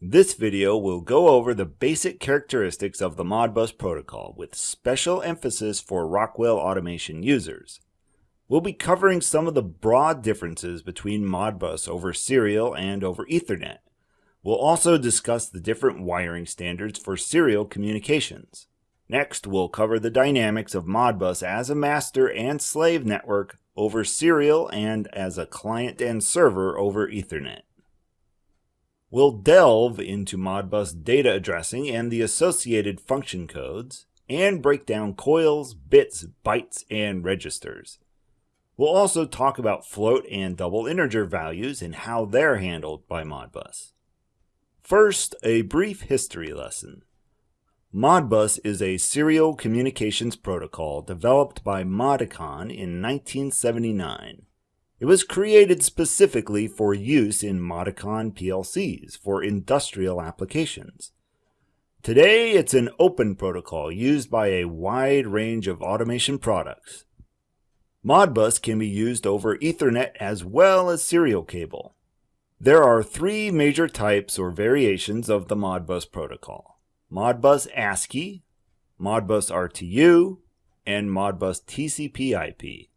This video will go over the basic characteristics of the Modbus protocol with special emphasis for Rockwell Automation users. We'll be covering some of the broad differences between Modbus over serial and over Ethernet. We'll also discuss the different wiring standards for serial communications. Next, we'll cover the dynamics of Modbus as a master and slave network over serial and as a client and server over Ethernet. We'll delve into Modbus data addressing and the associated function codes, and break down coils, bits, bytes, and registers. We'll also talk about float and double integer values and how they're handled by Modbus. First, a brief history lesson. Modbus is a serial communications protocol developed by Modicon in 1979. It was created specifically for use in Modicon PLCs for industrial applications. Today, it's an open protocol used by a wide range of automation products. Modbus can be used over Ethernet as well as serial cable. There are three major types or variations of the Modbus protocol. Modbus ASCII, Modbus RTU, and Modbus TCP IP.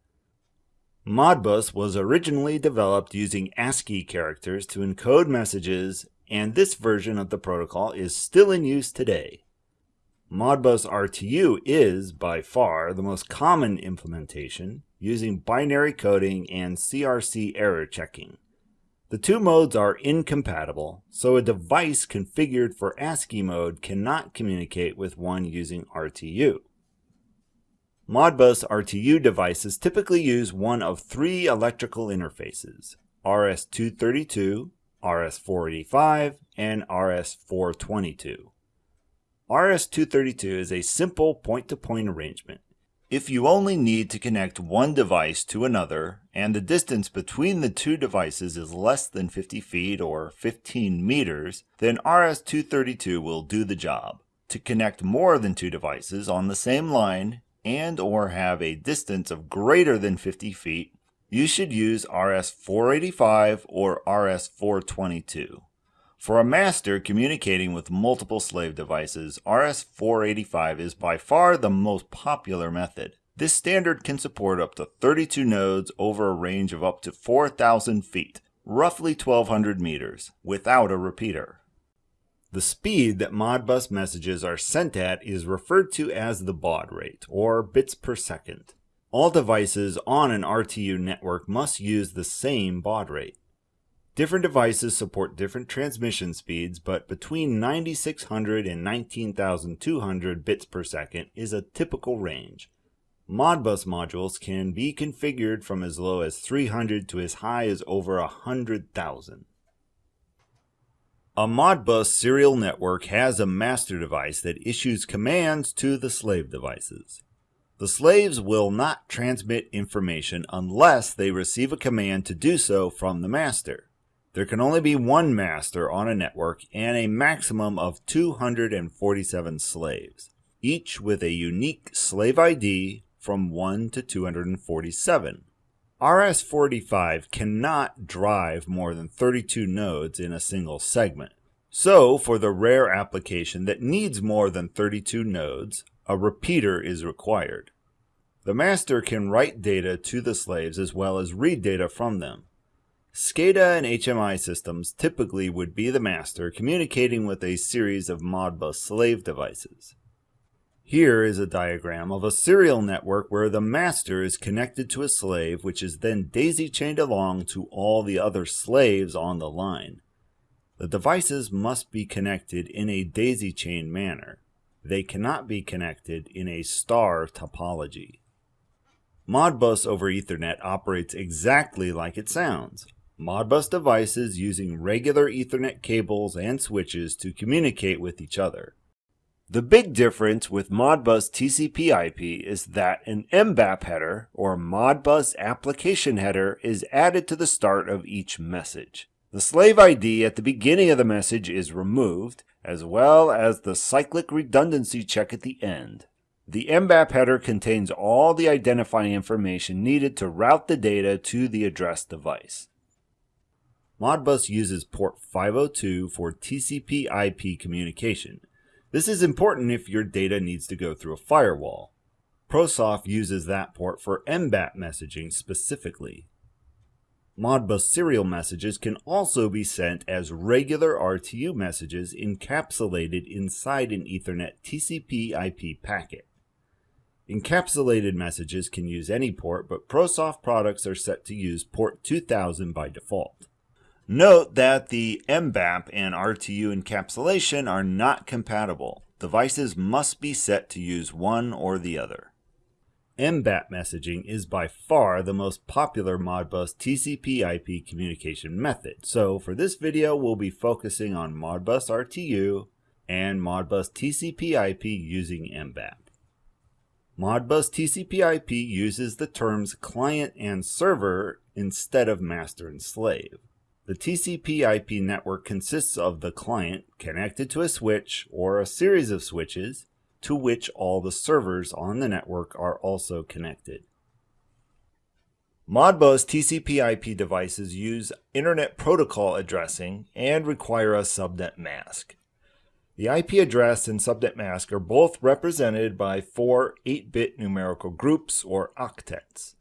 Modbus was originally developed using ASCII characters to encode messages, and this version of the protocol is still in use today. Modbus RTU is, by far, the most common implementation, using binary coding and CRC error checking. The two modes are incompatible, so a device configured for ASCII mode cannot communicate with one using RTU. Modbus RTU devices typically use one of three electrical interfaces, RS-232, RS-485, and RS-422. RS-232 is a simple point-to-point -point arrangement. If you only need to connect one device to another, and the distance between the two devices is less than 50 feet or 15 meters, then RS-232 will do the job. To connect more than two devices on the same line, and or have a distance of greater than 50 feet, you should use RS-485 or RS-422. For a master communicating with multiple slave devices, RS-485 is by far the most popular method. This standard can support up to 32 nodes over a range of up to 4,000 feet, roughly 1,200 meters, without a repeater. The speed that Modbus messages are sent at is referred to as the baud rate, or bits per second. All devices on an RTU network must use the same baud rate. Different devices support different transmission speeds, but between 9600 and 19200 bits per second is a typical range. Modbus modules can be configured from as low as 300 to as high as over 100,000. A Modbus serial network has a master device that issues commands to the slave devices. The slaves will not transmit information unless they receive a command to do so from the master. There can only be one master on a network and a maximum of 247 slaves, each with a unique slave ID from 1 to 247. RS-485 cannot drive more than 32 nodes in a single segment. So, for the rare application that needs more than 32 nodes, a repeater is required. The master can write data to the slaves as well as read data from them. SCADA and HMI systems typically would be the master communicating with a series of Modbus slave devices. Here is a diagram of a serial network where the master is connected to a slave which is then daisy-chained along to all the other slaves on the line. The devices must be connected in a daisy-chain manner. They cannot be connected in a star topology. Modbus over Ethernet operates exactly like it sounds. Modbus devices using regular Ethernet cables and switches to communicate with each other. The big difference with Modbus TCP IP is that an MBAP header, or Modbus application header, is added to the start of each message. The slave ID at the beginning of the message is removed, as well as the cyclic redundancy check at the end. The MBAP header contains all the identifying information needed to route the data to the addressed device. Modbus uses port 502 for TCP IP communication. This is important if your data needs to go through a firewall. ProSoft uses that port for MBAP messaging specifically. Modbus serial messages can also be sent as regular RTU messages encapsulated inside an Ethernet TCP IP packet. Encapsulated messages can use any port, but ProSoft products are set to use port 2000 by default. Note that the MBAP and RTU encapsulation are not compatible. Devices must be set to use one or the other. MBAP messaging is by far the most popular Modbus TCP IP communication method. So for this video, we'll be focusing on Modbus RTU and Modbus TCP IP using MBAP. Modbus TCP IP uses the terms client and server instead of master and slave. The TCP IP network consists of the client connected to a switch or a series of switches to which all the servers on the network are also connected. Modbus TCP IP devices use Internet Protocol addressing and require a subnet mask. The IP address and subnet mask are both represented by four 8-bit numerical groups or octets.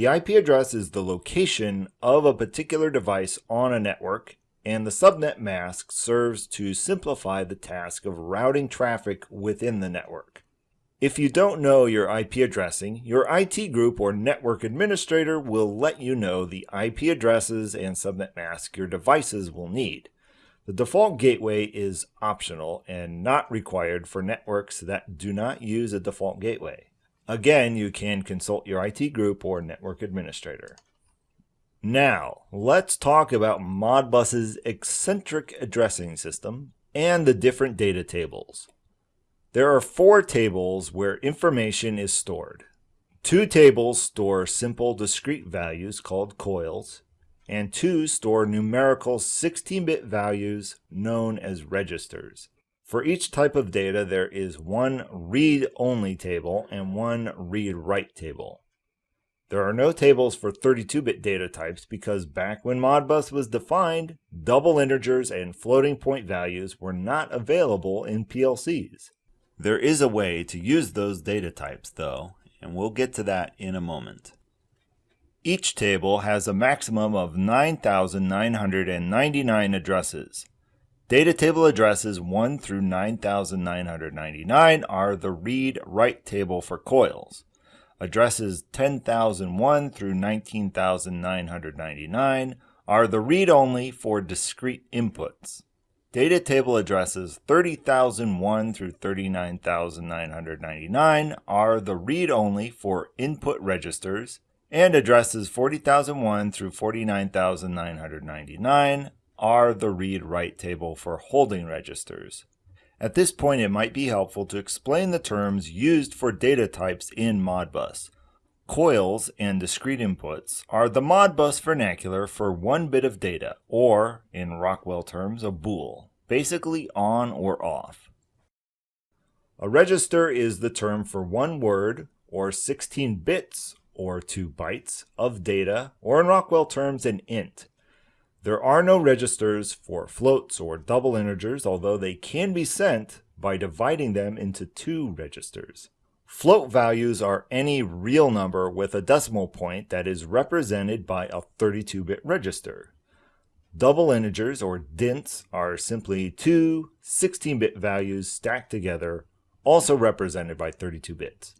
The IP address is the location of a particular device on a network and the subnet mask serves to simplify the task of routing traffic within the network. If you don't know your IP addressing, your IT group or network administrator will let you know the IP addresses and subnet mask your devices will need. The default gateway is optional and not required for networks that do not use a default gateway. Again, you can consult your IT group or network administrator. Now, let's talk about Modbus's eccentric addressing system and the different data tables. There are four tables where information is stored. Two tables store simple discrete values called coils, and two store numerical 16-bit values known as registers. For each type of data, there is one read-only table and one read-write table. There are no tables for 32-bit data types because back when Modbus was defined, double integers and floating point values were not available in PLCs. There is a way to use those data types though, and we'll get to that in a moment. Each table has a maximum of 9,999 addresses. Data table addresses 1 through 9,999 are the read-write table for coils. Addresses 10,001 through 19,999 are the read-only for discrete inputs. Data table addresses 30,001 through 39,999 are the read-only for input registers, and addresses 40,001 through 49,999 are the read-write table for holding registers. At this point, it might be helpful to explain the terms used for data types in Modbus. Coils and discrete inputs are the Modbus vernacular for one bit of data, or, in Rockwell terms, a bool, basically on or off. A register is the term for one word, or 16 bits, or 2 bytes, of data, or in Rockwell terms, an int. There are no registers for floats or double integers, although they can be sent by dividing them into two registers. Float values are any real number with a decimal point that is represented by a 32-bit register. Double integers, or DINTs, are simply two 16-bit values stacked together, also represented by 32 bits.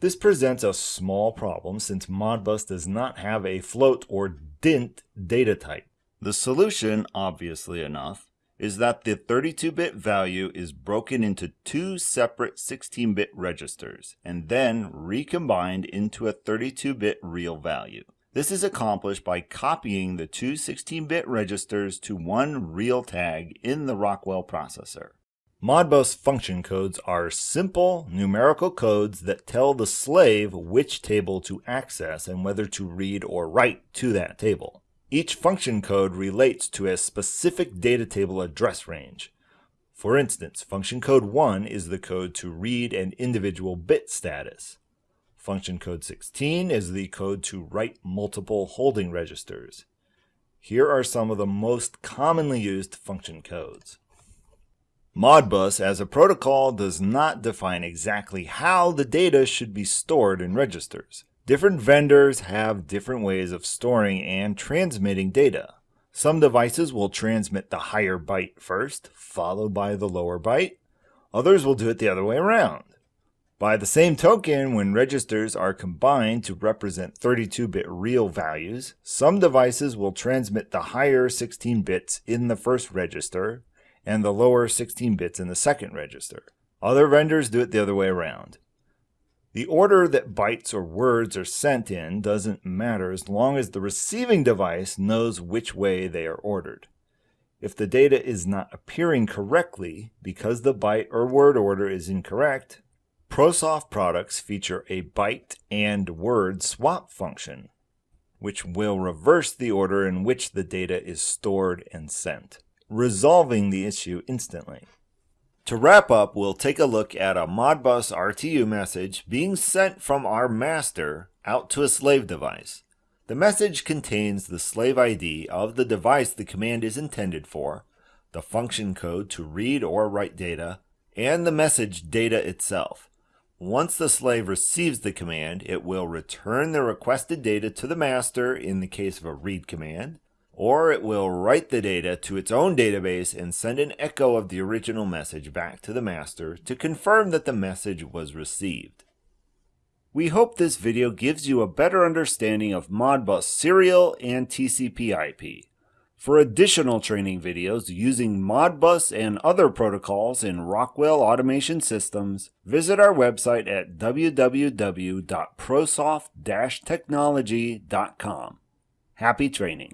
This presents a small problem since Modbus does not have a float or DINT data type. The solution, obviously enough, is that the 32-bit value is broken into two separate 16-bit registers and then recombined into a 32-bit real value. This is accomplished by copying the two 16-bit registers to one real tag in the Rockwell processor. Modbus function codes are simple numerical codes that tell the slave which table to access and whether to read or write to that table. Each function code relates to a specific data table address range. For instance, function code 1 is the code to read an individual bit status. Function code 16 is the code to write multiple holding registers. Here are some of the most commonly used function codes. Modbus as a protocol does not define exactly how the data should be stored in registers. Different vendors have different ways of storing and transmitting data. Some devices will transmit the higher byte first, followed by the lower byte. Others will do it the other way around. By the same token, when registers are combined to represent 32-bit real values, some devices will transmit the higher 16 bits in the first register and the lower 16 bits in the second register. Other vendors do it the other way around. The order that bytes or words are sent in doesn't matter as long as the receiving device knows which way they are ordered. If the data is not appearing correctly because the byte or word order is incorrect, ProSoft products feature a byte and word swap function, which will reverse the order in which the data is stored and sent resolving the issue instantly. To wrap up, we'll take a look at a Modbus RTU message being sent from our master out to a slave device. The message contains the slave ID of the device the command is intended for, the function code to read or write data, and the message data itself. Once the slave receives the command, it will return the requested data to the master in the case of a read command, or it will write the data to its own database and send an echo of the original message back to the master to confirm that the message was received. We hope this video gives you a better understanding of Modbus serial and TCP IP. For additional training videos using Modbus and other protocols in Rockwell Automation Systems, visit our website at www.prosoft-technology.com. Happy training!